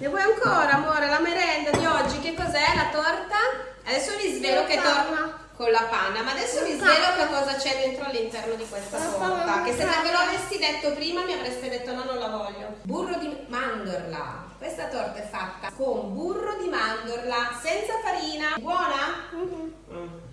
Ne vuoi ancora, amore? La merenda di oggi, che cos'è? La torta? Adesso vi svelo che torna con la panna, ma adesso vi svelo che cosa c'è dentro all'interno di questa torta. Che se ve lo avessi detto prima mi avreste detto no, non la voglio. Burro di mandorla. Questa torta è fatta con burro di mandorla, senza farina. Buona?